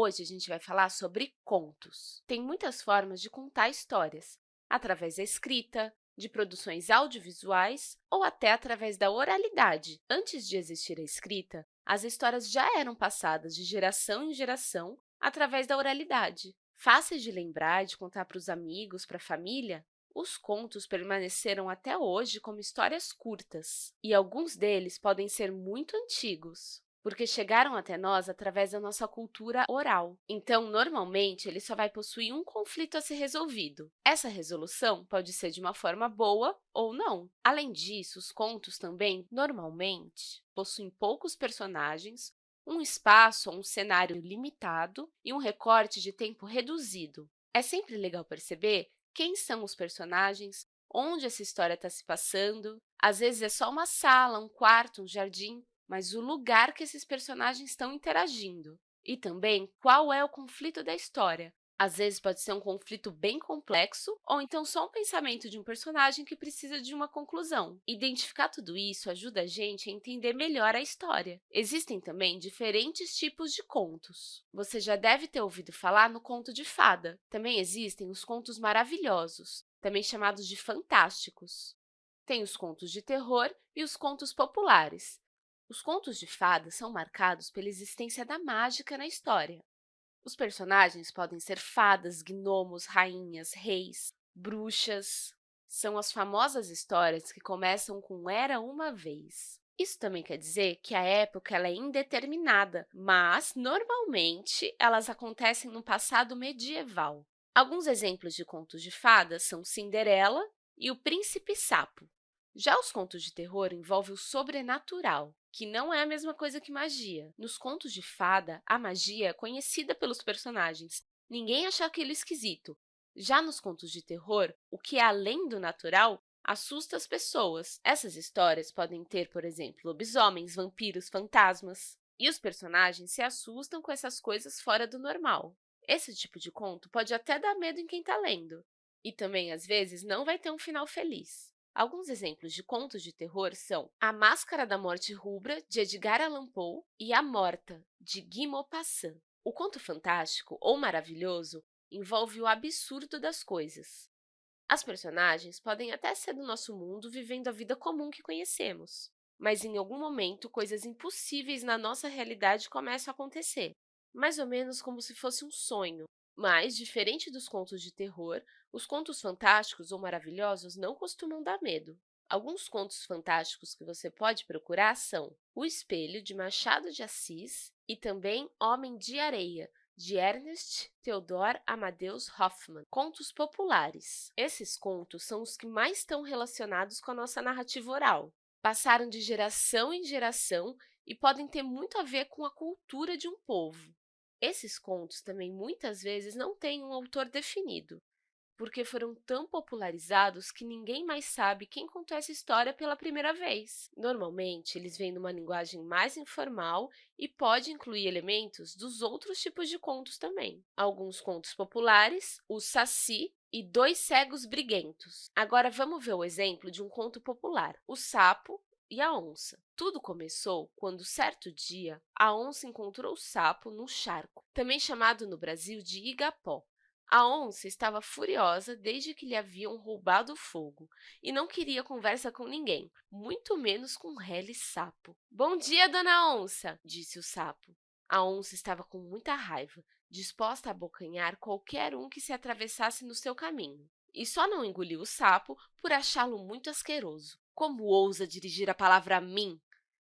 Hoje, a gente vai falar sobre contos. Tem muitas formas de contar histórias, através da escrita, de produções audiovisuais ou até através da oralidade. Antes de existir a escrita, as histórias já eram passadas de geração em geração através da oralidade. Fáceis de lembrar de contar para os amigos, para a família, os contos permaneceram até hoje como histórias curtas, e alguns deles podem ser muito antigos porque chegaram até nós através da nossa cultura oral. Então, normalmente, ele só vai possuir um conflito a ser resolvido. Essa resolução pode ser de uma forma boa ou não. Além disso, os contos também, normalmente, possuem poucos personagens, um espaço ou um cenário limitado e um recorte de tempo reduzido. É sempre legal perceber quem são os personagens, onde essa história está se passando. Às vezes, é só uma sala, um quarto, um jardim, mas o lugar que esses personagens estão interagindo. E também qual é o conflito da história. Às vezes, pode ser um conflito bem complexo, ou então só um pensamento de um personagem que precisa de uma conclusão. Identificar tudo isso ajuda a gente a entender melhor a história. Existem também diferentes tipos de contos. Você já deve ter ouvido falar no conto de fada. Também existem os contos maravilhosos, também chamados de fantásticos. Tem os contos de terror e os contos populares, os contos de fadas são marcados pela existência da mágica na história. Os personagens podem ser fadas, gnomos, rainhas, reis, bruxas. São as famosas histórias que começam com Era uma vez. Isso também quer dizer que a época é indeterminada, mas, normalmente, elas acontecem no passado medieval. Alguns exemplos de contos de fadas são Cinderela e O Príncipe Sapo. Já os contos de terror envolvem o sobrenatural, que não é a mesma coisa que magia. Nos contos de fada, a magia é conhecida pelos personagens. Ninguém acha aquilo esquisito. Já nos contos de terror, o que é além do natural assusta as pessoas. Essas histórias podem ter, por exemplo, lobisomens, vampiros, fantasmas. E os personagens se assustam com essas coisas fora do normal. Esse tipo de conto pode até dar medo em quem está lendo. E também, às vezes, não vai ter um final feliz. Alguns exemplos de contos de terror são A Máscara da Morte Rubra, de Edgar Allan Poe, e A Morta, de Guy Maupassant. O conto fantástico ou maravilhoso envolve o absurdo das coisas. As personagens podem até ser do nosso mundo vivendo a vida comum que conhecemos, mas em algum momento coisas impossíveis na nossa realidade começam a acontecer, mais ou menos como se fosse um sonho, mas, diferente dos contos de terror, os contos fantásticos ou maravilhosos não costumam dar medo. Alguns contos fantásticos que você pode procurar são O Espelho, de Machado de Assis, e também Homem de Areia, de Ernest Theodor Amadeus Hoffmann, contos populares. Esses contos são os que mais estão relacionados com a nossa narrativa oral. Passaram de geração em geração e podem ter muito a ver com a cultura de um povo. Esses contos também, muitas vezes, não têm um autor definido, porque foram tão popularizados que ninguém mais sabe quem contou essa história pela primeira vez. Normalmente, eles vêm numa linguagem mais informal e pode incluir elementos dos outros tipos de contos também. Alguns contos populares, o Saci e Dois Cegos Briguentos. Agora, vamos ver o exemplo de um conto popular, o Sapo e a onça. Tudo começou quando, certo dia, a onça encontrou o sapo num charco, também chamado no Brasil de igapó. A onça estava furiosa desde que lhe haviam roubado o fogo e não queria conversa com ninguém, muito menos com Rele Sapo. – Bom dia, dona onça! – disse o sapo. A onça estava com muita raiva, disposta a abocanhar qualquer um que se atravessasse no seu caminho. E só não engoliu o sapo por achá-lo muito asqueroso. Como ousa dirigir a palavra a mim?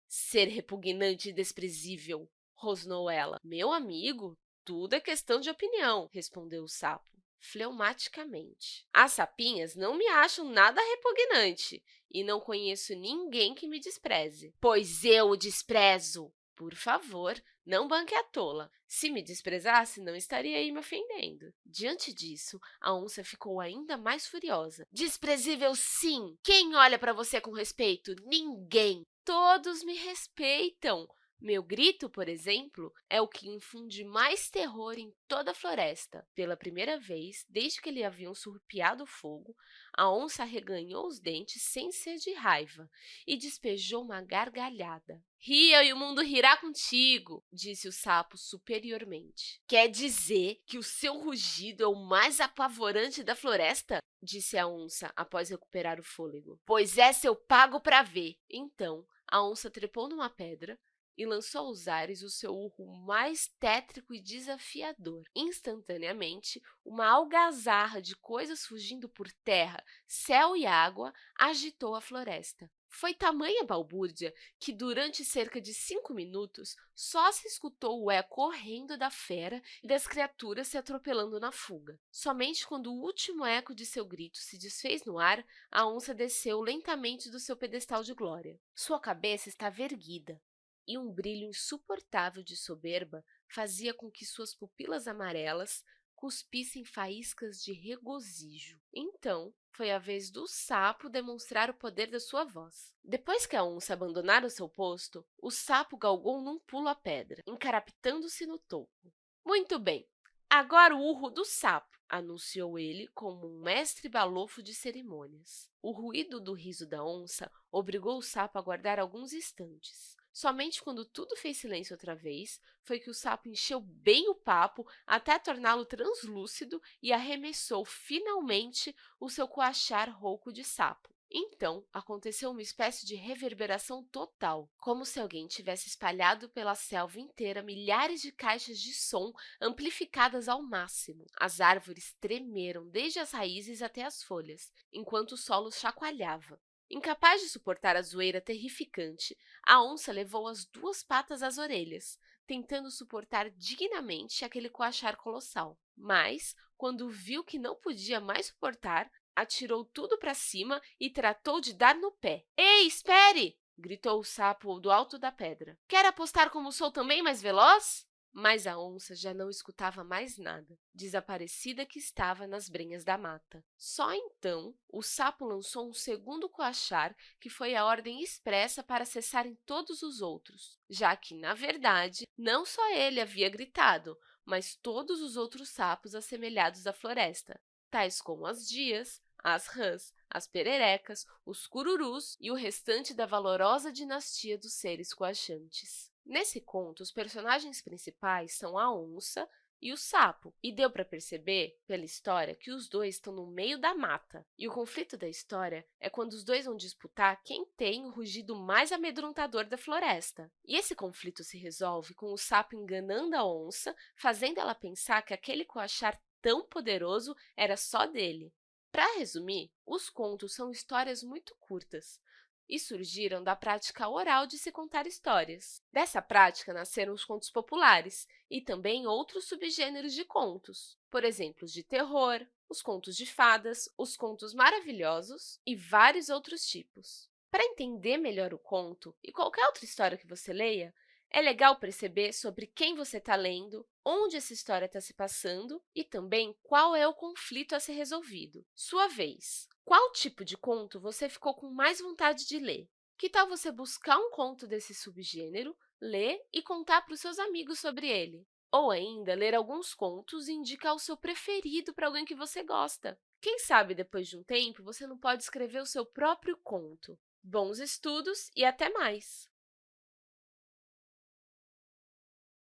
Ser repugnante e desprezível, rosnou ela. Meu amigo, tudo é questão de opinião, respondeu o sapo, fleumaticamente. As sapinhas não me acham nada repugnante e não conheço ninguém que me despreze. Pois eu o desprezo! Por favor, não banque a tola. Se me desprezasse, não estaria aí me ofendendo. Diante disso, a onça ficou ainda mais furiosa. Desprezível, sim! Quem olha para você com respeito? Ninguém! Todos me respeitam! Meu grito, por exemplo, é o que infunde mais terror em toda a floresta. Pela primeira vez, desde que lhe haviam surpiado fogo, a onça reganhou os dentes sem ser de raiva e despejou uma gargalhada. Ria e o mundo rirá contigo, disse o sapo superiormente. Quer dizer que o seu rugido é o mais apavorante da floresta? disse a onça após recuperar o fôlego. Pois essa eu pago para ver. Então, a onça trepou numa pedra, e lançou aos ares o seu urro mais tétrico e desafiador. Instantaneamente, uma algazarra de coisas fugindo por terra, céu e água agitou a floresta. Foi tamanha balbúrdia que, durante cerca de cinco minutos, só se escutou o eco correndo da fera e das criaturas se atropelando na fuga. Somente quando o último eco de seu grito se desfez no ar, a onça desceu lentamente do seu pedestal de glória. Sua cabeça estava erguida, e um brilho insuportável de soberba fazia com que suas pupilas amarelas cuspissem faíscas de regozijo. Então, foi a vez do sapo demonstrar o poder da sua voz. Depois que a onça abandonara seu posto, o sapo galgou num pulo a pedra, encarapitando-se no topo. Muito bem, agora o urro do sapo, anunciou ele como um mestre balofo de cerimônias. O ruído do riso da onça obrigou o sapo a aguardar alguns instantes. Somente quando tudo fez silêncio outra vez, foi que o sapo encheu bem o papo até torná-lo translúcido e arremessou finalmente o seu coachar rouco de sapo. Então, aconteceu uma espécie de reverberação total, como se alguém tivesse espalhado pela selva inteira milhares de caixas de som amplificadas ao máximo. As árvores tremeram desde as raízes até as folhas, enquanto o solo chacoalhava. Incapaz de suportar a zoeira terrificante, a onça levou as duas patas às orelhas, tentando suportar dignamente aquele coachar colossal. Mas, quando viu que não podia mais suportar, atirou tudo para cima e tratou de dar no pé. Ei, espere! gritou o sapo do alto da pedra. Quer apostar como sou também mais veloz? Mas a onça já não escutava mais nada, desaparecida que estava nas brenhas da mata. Só então, o sapo lançou um segundo coachar, que foi a ordem expressa para cessarem todos os outros, já que, na verdade, não só ele havia gritado, mas todos os outros sapos assemelhados à floresta, tais como as dias, as rãs, as pererecas, os cururus e o restante da valorosa dinastia dos seres coachantes. Nesse conto, os personagens principais são a onça e o sapo, e deu para perceber, pela história, que os dois estão no meio da mata. E o conflito da história é quando os dois vão disputar quem tem o rugido mais amedrontador da floresta. E esse conflito se resolve com o sapo enganando a onça, fazendo ela pensar que aquele coachar tão poderoso era só dele. Para resumir, os contos são histórias muito curtas, e surgiram da prática oral de se contar histórias. Dessa prática nasceram os contos populares e também outros subgêneros de contos, por exemplo, de terror, os contos de fadas, os contos maravilhosos e vários outros tipos. Para entender melhor o conto e qualquer outra história que você leia, é legal perceber sobre quem você está lendo, onde essa história está se passando e também qual é o conflito a ser resolvido. Sua vez. Qual tipo de conto você ficou com mais vontade de ler? Que tal você buscar um conto desse subgênero, ler e contar para os seus amigos sobre ele? Ou ainda, ler alguns contos e indicar o seu preferido para alguém que você gosta. Quem sabe, depois de um tempo, você não pode escrever o seu próprio conto. Bons estudos e até mais!